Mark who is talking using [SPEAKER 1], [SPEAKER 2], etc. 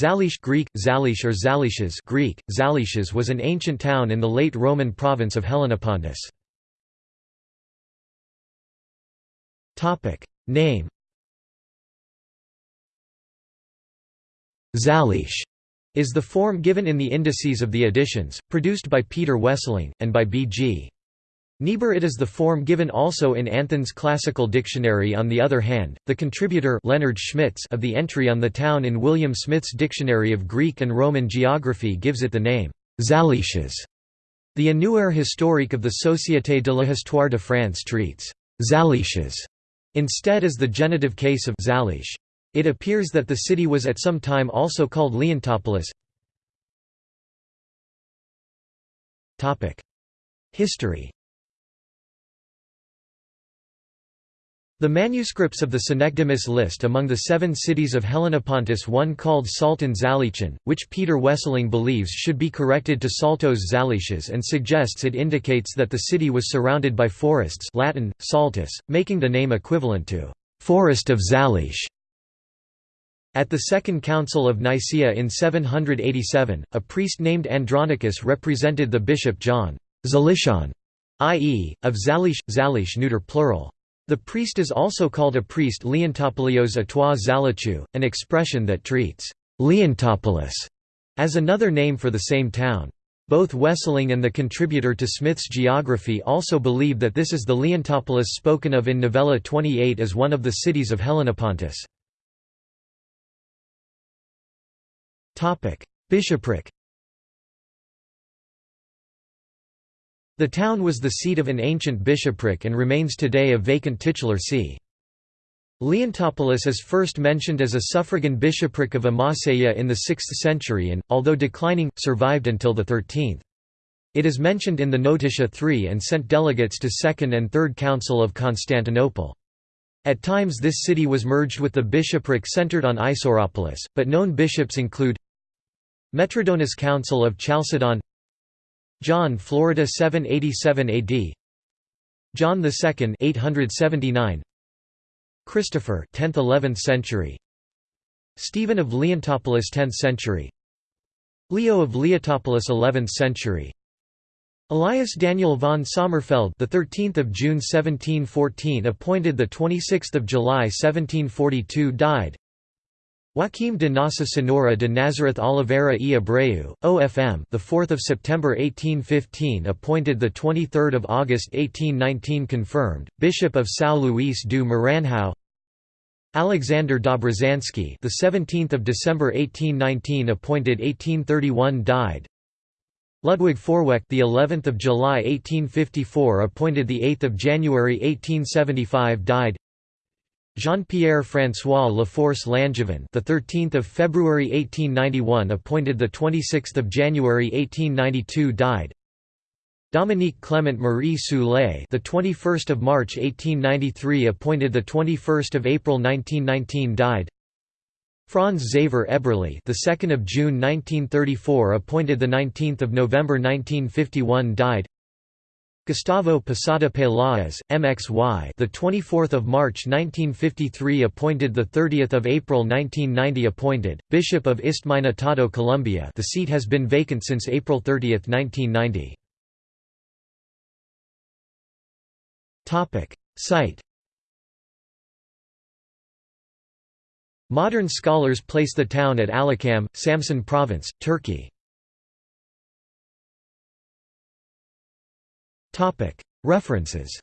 [SPEAKER 1] Zalish Greek, Zalish or Zalishes Greek, Zalishes was an ancient town in the late Roman province of Helenopontus. Name Zalish is the form given in the indices of the editions, produced by Peter Wesseling, and by B.G. Niebuhr it is the form given also in Anthon's Classical Dictionary on the other hand, the contributor Leonard Schmitz of the entry on the town in William Smith's Dictionary of Greek and Roman Geography gives it the name, Zalishes. The Annuaire historique of the Société de l'Histoire de France treats Zalishes instead as the genitive case of Zalish. It appears that the city was at some time also called Leontopolis. History The manuscripts of the Synecdemus list among the seven cities of Helenopontus one called Salton Zalichan, which Peter Wesseling believes should be corrected to Saltos Zalishes and suggests it indicates that the city was surrounded by forests Latin, saltus, making the name equivalent to «forest of Zalish». At the Second Council of Nicaea in 787, a priest named Andronicus represented the bishop John Zalishon, i.e., of Zalish, Zalish neuter plural. The priest is also called a priest Leontopolios a toi Zalichu, an expression that treats Leontopolis as another name for the same town. Both Wesseling and the contributor to Smith's geography also believe that this is the Leontopolis spoken of in Novella 28 as one of the cities of Helenopontus. Bishopric The town was the seat of an ancient bishopric and remains today a vacant titular see. Leontopolis is first mentioned as a suffragan bishopric of Amaseia in the 6th century and, although declining, survived until the 13th. It is mentioned in the Notitia III and sent delegates to Second and Third Council of Constantinople. At times this city was merged with the bishopric centered on Isoropolis, but known bishops include Metrodonus Council of Chalcedon John Florida 787 AD John II 879 Christopher 10th 11th century. Stephen of Leontopolis 10th century. Leo of Leontopolis 11th century. Elias Daniel von Sommerfeld the 13th of June 1714 appointed the 26th of July 1742 died Joaquim de Nossa Senhora de Nazareth Oliveira e Abreu, OFM, the 4th of September 1815 appointed the 23rd of August 1819 confirmed Bishop of São Luís do Maranhão. Alexander Dobrzhansky, the 17th of December 1819 appointed 1831 died. Ludwig Forwerk, the 11th of July 1854 appointed the 8th of January 1875 died. Jean-Pierre François Laforce Langevin, the 13th of February 1891 appointed the 26th of January 1892 died. Dominique Clement Marie Soulet, the 21st of March 1893 appointed the 21st of April 1919 died. Franz Xaver Eberle, the 2nd of June 1934 appointed the 19th of November 1951 died. Gustavo Posada Peláez, MXY, the 24th of March 1953 appointed the 30th of April 1990 appointed Bishop of Istmina-Tadó Colombia. The seat has been vacant since April 30, 1990. Topic: Site. Modern scholars place the town at Alaçam, Samsun Province, Turkey. References